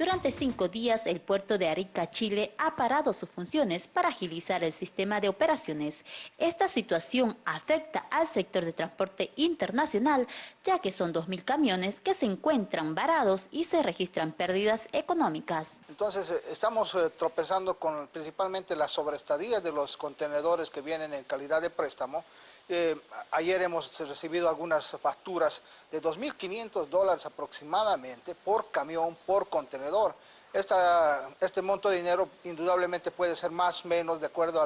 Durante cinco días, el puerto de Arica, Chile, ha parado sus funciones para agilizar el sistema de operaciones. Esta situación afecta al sector de transporte internacional, ya que son 2.000 camiones que se encuentran varados y se registran pérdidas económicas. Entonces, eh, estamos eh, tropezando con principalmente la sobreestadía de los contenedores que vienen en calidad de préstamo. Ayer hemos recibido algunas facturas de 2.500 dólares aproximadamente por camión, por contenedor este monto de dinero indudablemente puede ser más o menos de acuerdo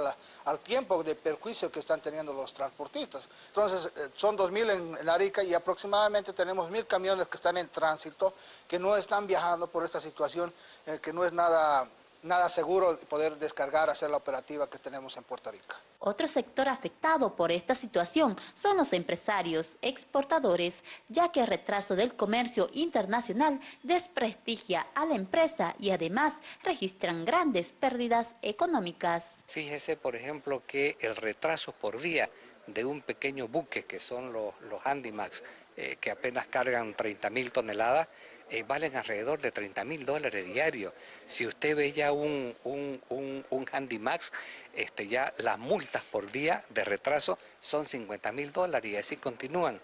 al tiempo de perjuicio que están teniendo los transportistas. Entonces, eh, son 2.000 en, Arica y aproximadamente tenemos 1.000 camiones que están en tránsito, que no están viajando por esta situación, eh, que no es nada nada seguro poder descargar, hacer la operativa que tenemos en Puerto Rico. Otro sector afectado por esta situación son los empresarios exportadores, ya que el retraso del comercio internacional desprestigia a la empresa y además registran grandes pérdidas económicas. Fíjese, por ejemplo, que el retraso por día de un pequeño buque, que son los, Handymax, eh, que apenas cargan 30 mil toneladas, eh, valen alrededor de 30 mil dólares diarios. Si usted ve ya un, un, un, un Handymax, este, ya las multas por día de retraso son 50 mil dólares y así continúan.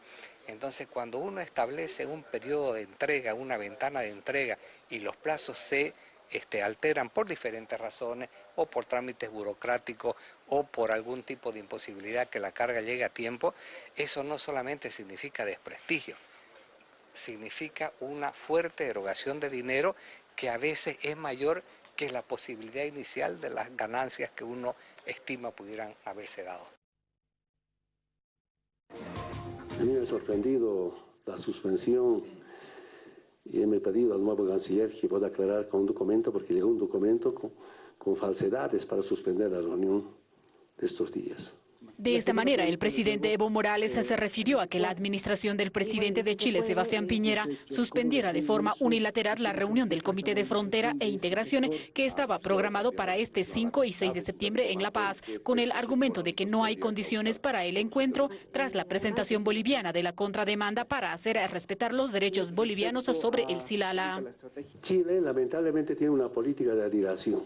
Entonces, cuando uno establece un periodo de entrega, una ventana de entrega y los plazos se este, alteran por diferentes razones o por trámites burocráticos o por algún tipo de imposibilidad que la carga llegue a tiempo, eso no solamente significa desprestigio, significa una fuerte erogación de dinero que a veces es mayor que la posibilidad inicial de las ganancias que uno estima pudieran haberse dado. A mí me ha sorprendido la suspensión y me he pedido al nuevo canciller que pueda aclarar con un documento, porque llegó un documento con falsedades para suspender la reunión de estos días. De esta manera, el presidente Evo Morales se refirió a que la administración del presidente de Chile, Sebastián Piñera, suspendiera de forma unilateral la reunión del Comité de Frontera e Integración que estaba programado para este 5 y 6 de septiembre en La Paz, con el argumento de que no hay condiciones para el encuentro tras la presentación boliviana de la contrademanda para hacer respetar los derechos bolivianos sobre el Silala. Chile lamentablemente tiene una política de adiración.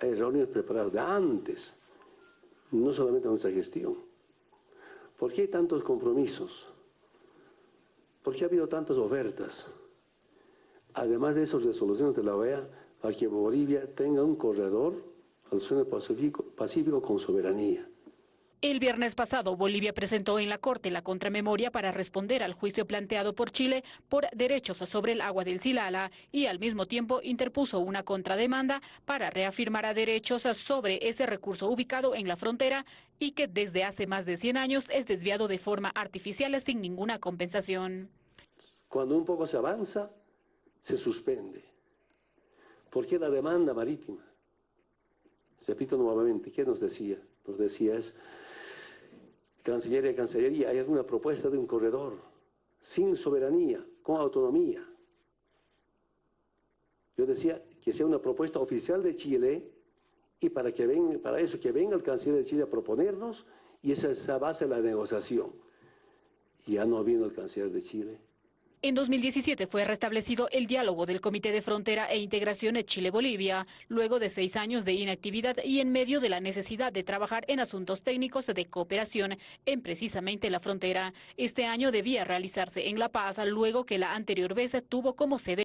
Hay reuniones preparadas de antes no solamente nuestra gestión. ¿Por qué hay tantos compromisos? ¿Por qué ha habido tantas ofertas? Además de esas resoluciones de la OEA, para que Bolivia tenga un corredor al suelo Pacífico, Pacífico con soberanía. El viernes pasado, Bolivia presentó en la Corte la contramemoria para responder al juicio planteado por Chile por derechos sobre el agua del Silala y al mismo tiempo interpuso una contrademanda para reafirmar a derechos sobre ese recurso ubicado en la frontera y que desde hace más de 100 años es desviado de forma artificial sin ninguna compensación. Cuando un poco se avanza, se suspende. ¿Por qué la demanda marítima? Repito nuevamente, ¿qué nos decía? Nos decía es Cancillería y Cancillería, hay alguna propuesta de un corredor sin soberanía, con autonomía. Yo decía que sea una propuesta oficial de Chile y para, que para eso que venga el canciller de Chile a proponernos y esa es la base de la negociación. ya no vino el canciller de Chile. En 2017 fue restablecido el diálogo del Comité de Frontera e Integración Chile-Bolivia, luego de seis años de inactividad y en medio de la necesidad de trabajar en asuntos técnicos de cooperación en precisamente la frontera. Este año debía realizarse en La Paz, luego que la anterior vez tuvo como sede